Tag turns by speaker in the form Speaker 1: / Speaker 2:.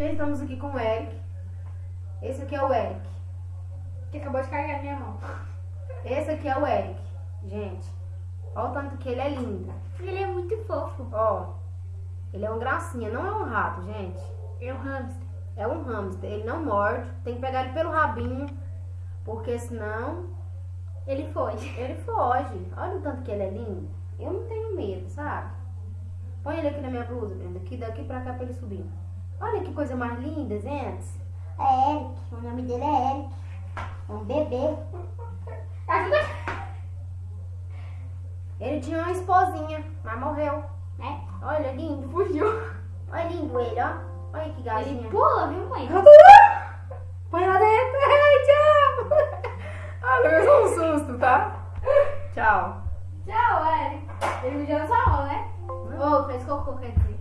Speaker 1: Gente, estamos aqui com o Eric. Esse aqui é o Eric.
Speaker 2: Que acabou de carregar na minha mão.
Speaker 1: Esse aqui é o Eric. Gente, olha o tanto que ele é lindo.
Speaker 2: Ele é muito fofo.
Speaker 1: Ó, ele é um gracinha, não é um rato, gente.
Speaker 2: É um hamster.
Speaker 1: É um hamster. Ele não morde. Tem que pegar ele pelo rabinho, porque senão
Speaker 2: Ele foge.
Speaker 1: ele foge. Olha o tanto que ele é lindo. Eu não tenho medo, sabe? Põe ele aqui na minha blusa, Brenda. Aqui daqui pra cá pra ele subir. Olha que coisa mais linda, gente.
Speaker 3: É Eric, o nome dele é Eric. É um bebê.
Speaker 1: Ele tinha uma esposinha, mas morreu.
Speaker 3: Né?
Speaker 1: Olha, lindo.
Speaker 2: Fugiu.
Speaker 1: Olha lindo ele, ó. Olha que galinha.
Speaker 2: Ele pula, viu, mãe?
Speaker 1: Põe lá dentro. Ai, tchau. Ah, levou um susto, tá? Tchau.
Speaker 2: Tchau, Eric. Ele mijou na sua mão, né?
Speaker 1: Ô, fez cocô, quer dizer.